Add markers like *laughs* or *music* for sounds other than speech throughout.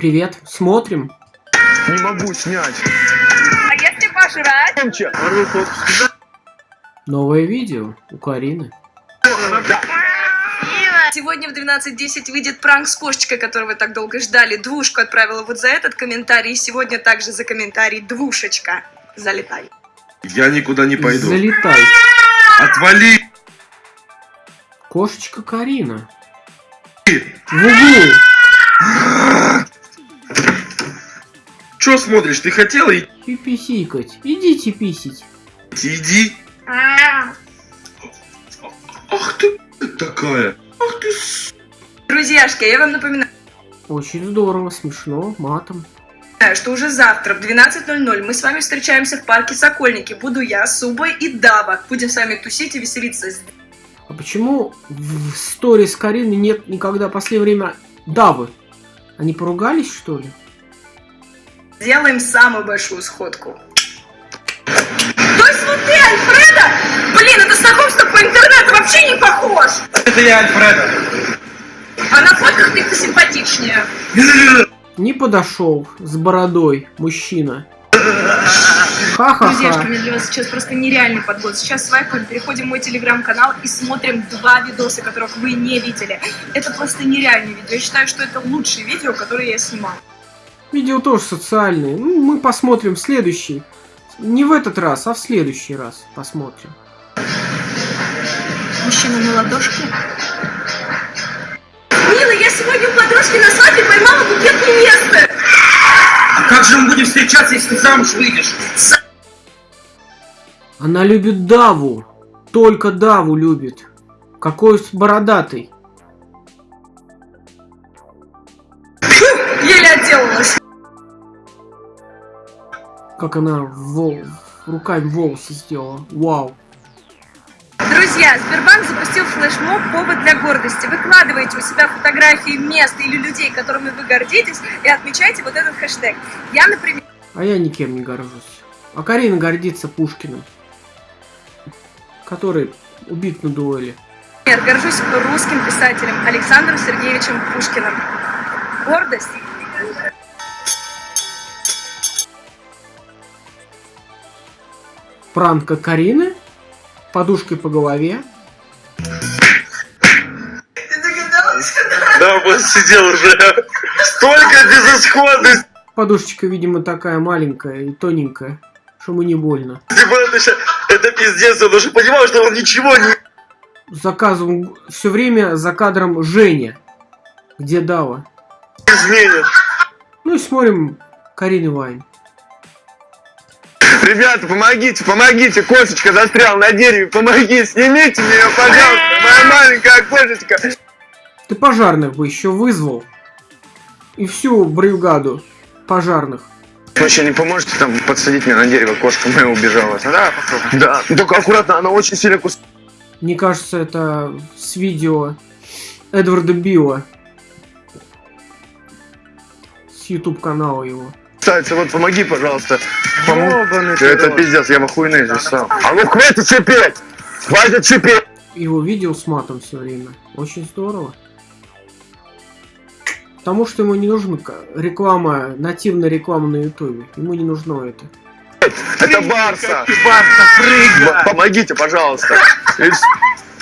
Привет, смотрим. Не могу снять. А если пожрать? Новое видео у Карины. Сегодня в 12.10 выйдет пранк с кошечкой, которого вы так долго ждали. Двушку отправила вот за этот комментарий. И сегодня также за комментарий двушечка. Залетай. Я никуда не пойду. Залетай. Отвали! Кошечка Карина. В углу. Че смотришь? Ты хотела идти? И писикать. Идите писить. Иди. Ах ты такая. Ах ты с... Друзьяшки, я вам напоминаю, Очень здорово, смешно, матом. что уже завтра в 12.00 мы с вами встречаемся в парке Сокольники. Буду я, Суба и Дава. Будем с вами тусить и веселиться. А почему в сторис Карины нет никогда в последнее время Давы? Они поругались, что ли? Сделаем самую большую сходку. То есть вот ты, Альфреда? Блин, это знакомство по интернету вообще не похож. Это я Альфреда. А на фотках ты посимпатичнее. Не подошел с бородой мужчина. Друзьяшки, Ха-ха-ха. у меня для вас сейчас просто нереальный подгон. Сейчас свайпаем, переходим в мой телеграм-канал и смотрим два видоса, которых вы не видели. Это просто нереальное видео. Я считаю, что это лучшее видео, которое я снимал. Видео тоже социальные. Ну, мы посмотрим в следующий. Не в этот раз, а в следующий раз посмотрим. Мужчина на ладошке. Мила, я сегодня у подружки на свадьбе поймала букет невесты. А как же мы будем встречаться, если ты замуж выйдешь? Она любит Даву. Только Даву любит. Какой бородатый. Отделалась. Как она вол... руками волосы сделала. Вау. Друзья, Сбербанк запустил флешмоб «Повод для гордости». Выкладывайте у себя фотографии мест или людей, которыми вы гордитесь, и отмечайте вот этот хэштег. Я, например, А я никем не горжусь. А Карина гордится Пушкиным. Который убит на дуэли. горжусь русским писателем Александром Сергеевичем Пушкиным. Гордость Пранка Карины. Подушкой по голове. Да, вот сидел уже. Столько безысходности. Подушечка, видимо, такая маленькая и тоненькая, что ему не больно. Типа, это пиздец, он уже понимал, что он ничего не Заказывал все время за кадром Женя. Где Дава? изменит. Ну и смотрим Карины Вайн. Ребята, помогите, помогите, кошечка застрял на дереве, помоги, снимите меня, пожалуйста, моя маленькая кошечка. Ты пожарных бы еще вызвал. И всю бригаду пожарных. Вы еще не поможете там подсадить меня на дерево, кошка моя убежала. Да, попробуй. Да, только аккуратно, она очень сильно кусает. Мне кажется, это с видео Эдварда Билла. YouTube канала его. Кстати, вот помоги, пожалуйста. Помог. Это пиздец, я махуйный здесь сам. А ну хватит шипеть! Хватит шипеть! Его видео с матом все время. Очень здорово. Потому что ему не нужна реклама, нативная реклама на ютубе. Ему не нужно это. Это Барса! М- Помогите, пожалуйста.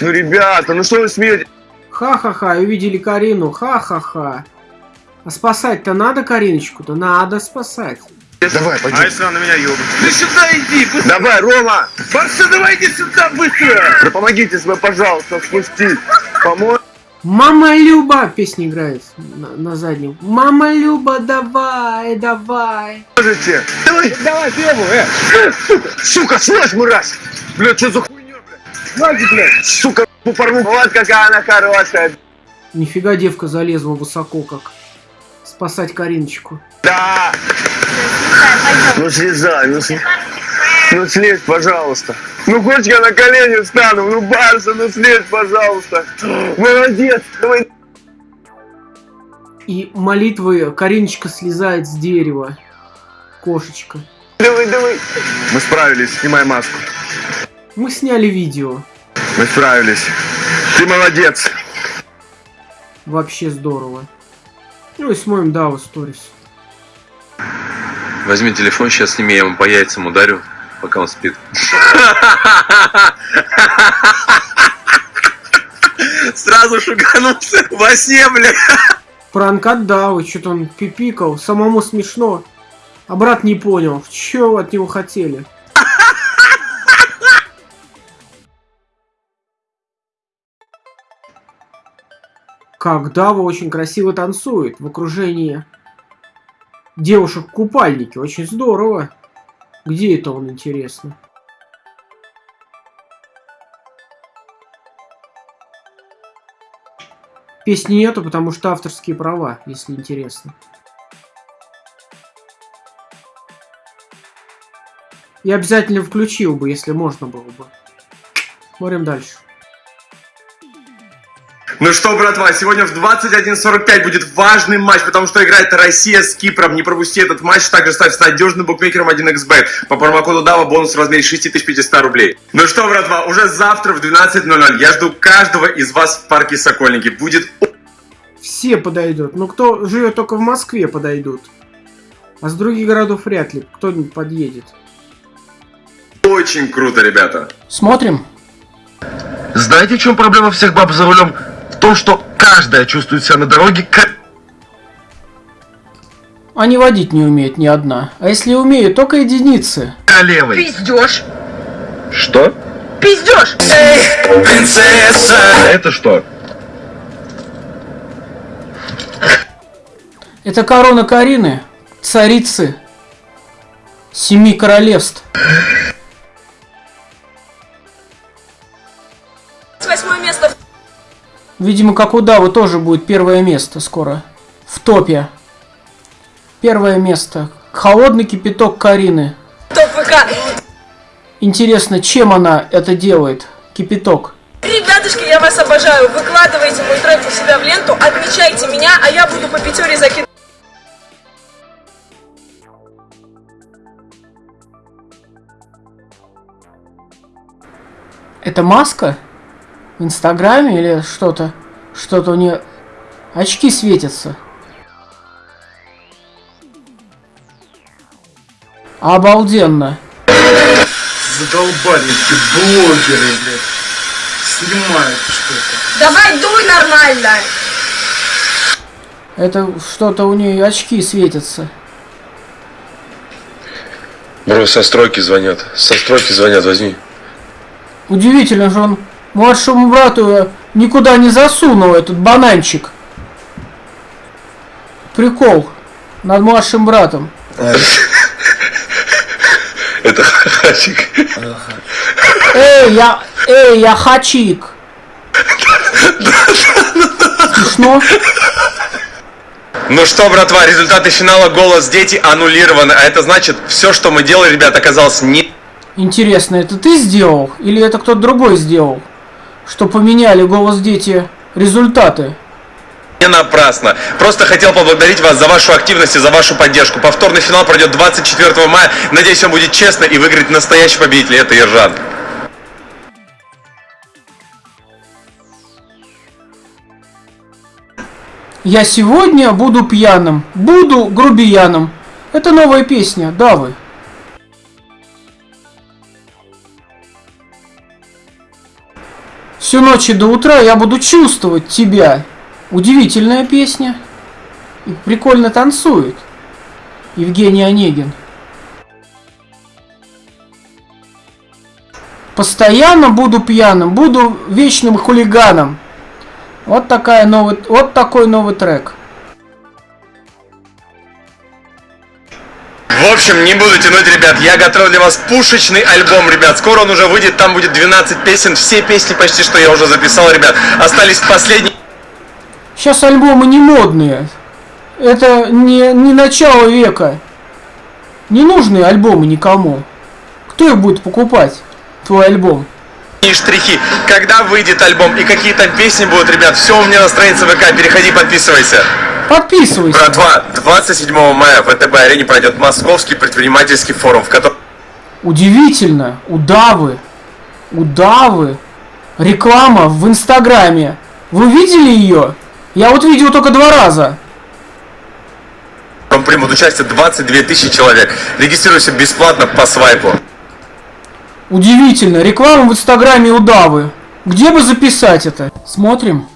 Ну, ребята, ну что вы смеете? Ха-ха-ха, увидели Карину. Ха-ха-ха. А спасать-то надо Кариночку-то? Надо спасать. Давай, А пойдем. если она меня ёбнет? Ты сюда иди, быстро! Давай, Рома! Барса, давай иди сюда, быстро! Да помогите себе, пожалуйста, спустить. Помочь. Мама Люба! Песня играет на, на заднем. Мама Люба, давай, давай. Можете? Давай, давай, требуй, э! Сука, слышь, мразь! Бля, что за хуйня, блядь? Знаете, блядь! Сука, порву. Вот какая она хорошая. Нифига девка залезла высоко как. Спасать Кариночку. Да! Ну слезай, ну слезай. Ну слезь, пожалуйста. Ну хочешь я на колени встану? Ну Барса, ну слезь, пожалуйста. Молодец. Давай. И молитвы Кариночка слезает с дерева. Кошечка. Давай, давай. Мы справились, снимай маску. Мы сняли видео. Мы справились. Ты молодец. Вообще здорово. Ну и смотрим Даву сторис. Возьми телефон, сейчас сними, я ему по яйцам ударю, пока он спит. Сразу шуганулся во сне, бля. Пранк от Давы, что-то он пипикал, самому смешно. А брат не понял, что от него хотели. Как Дава очень красиво танцует в окружении девушек в купальнике. Очень здорово. Где это он, интересно? Песни нету, потому что авторские права, если интересно. Я обязательно включил бы, если можно было бы. Смотрим дальше. Ну что, братва, сегодня в 21.45 будет важный матч, потому что играет Россия с Кипром. Не пропусти этот матч, также ставь с надежным букмекером 1xbet. По промокоду DAVA бонус в размере 6500 рублей. Ну что, братва, уже завтра в 12.00 я жду каждого из вас в парке Сокольники. Будет Все подойдут. Ну, кто живет только в Москве, подойдут. А с других городов вряд ли кто-нибудь подъедет. очень круто, ребята. Смотрим. Знаете, в чем проблема всех баб за рулем? В том, что каждая чувствует себя на дороге как Они водить не умеют ни одна. А если умеют, только единицы. королевой. Пиздешь! Что? Пиздешь! Это что? Это корона Карины, царицы семи королевств. Восьмое место Видимо, как у Давы тоже будет первое место скоро. В топе. Первое место. Холодный кипяток Карины. топ ВК. Интересно, чем она это делает? Кипяток. Ребятушки, я вас обожаю. Выкладывайте мой трек у себя в ленту, отмечайте меня, а я буду по пятере закидывать. Это маска? В Инстаграме или что-то? Что-то у нее... Очки светятся. Обалденно. Задолбали эти блогеры, блядь. Снимают что-то. Давай дуй нормально. Это что-то у нее очки светятся. Бро, со стройки звонят. Со стройки звонят, возьми. Удивительно же он младшему брату никуда не засунул этот бананчик. Прикол над младшим братом. *laughs* Это хачик. Эй, я, эй, я хачик. Смешно? Ну что, братва, результаты финала «Голос дети» аннулированы. А это значит, все, что мы делали, ребят, оказалось не... Интересно, это ты сделал или это кто-то другой сделал? Что поменяли голос дети результаты? Не напрасно. Просто хотел поблагодарить вас за вашу активность и за вашу поддержку. Повторный финал пройдет 24 мая. Надеюсь, он будет честно и выиграет настоящий победитель. Это Ержан. Я сегодня буду пьяным, буду грубияном. Это новая песня, да вы. Всю ночь и до утра я буду чувствовать тебя. Удивительная песня. И прикольно танцует. Евгений Онегин. Постоянно буду пьяным, буду вечным хулиганом. Вот такая новый, вот такой новый трек. Общем, не буду тянуть, ребят. Я готовил для вас пушечный альбом, ребят. Скоро он уже выйдет. Там будет 12 песен. Все песни почти что я уже записал, ребят. Остались последние. Сейчас альбомы не модные. Это не, не начало века. Не нужны альбомы никому. Кто их будет покупать? Твой альбом. И штрихи, когда выйдет альбом и какие там песни будут, ребят, все у меня на странице ВК, переходи, подписывайся. Подписывайся. Братва, 27 мая в ВТБ-арене пройдет Московский предпринимательский форум, в котором Удивительно. Удавы. Удавы. Реклама в Инстаграме. Вы видели ее? Я вот видел только два раза. примут участие 22 тысячи человек. Регистрируйся бесплатно по свайпу. Удивительно, реклама в инстаграме удавы. Где бы записать это? Смотрим.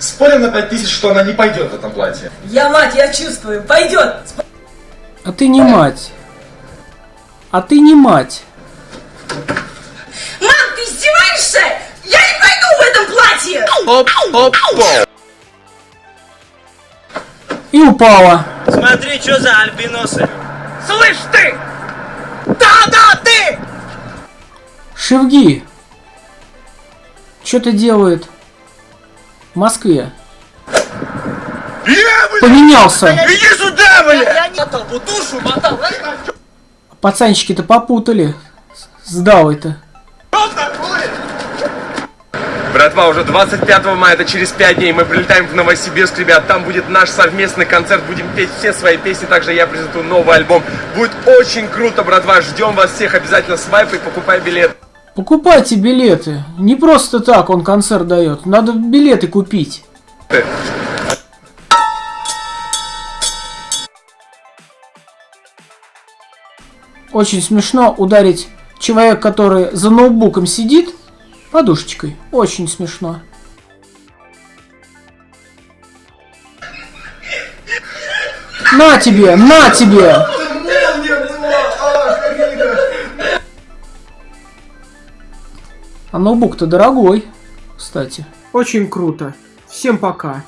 Спорим на 5000, что она не пойдет в этом платье. Я мать, я чувствую, пойдет. А ты не мать. А ты не мать. Мам, ты издеваешься? Я не пойду в этом платье! Оп, оп, оп. И упала. Смотри, что за альбиносы. Слышь ты! Да-да, ты! Шевги. Что-то делает в Москве. Поменялся. Иди сюда, бля! Я не мотал, душу мотал. Пацанчики-то попутали. С Давой-то. Братва, уже 25 мая, это через 5 дней, мы прилетаем в Новосибирск, ребят, там будет наш совместный концерт, будем петь все свои песни, также я презентую новый альбом. Будет очень круто, братва, ждем вас всех, обязательно свайпай, покупай билет. Покупайте билеты. Не просто так он концерт дает. Надо билеты купить. Очень смешно ударить человека, который за ноутбуком сидит, подушечкой. Очень смешно. На тебе, на тебе! А ноутбук-то дорогой, кстати. Очень круто. Всем пока.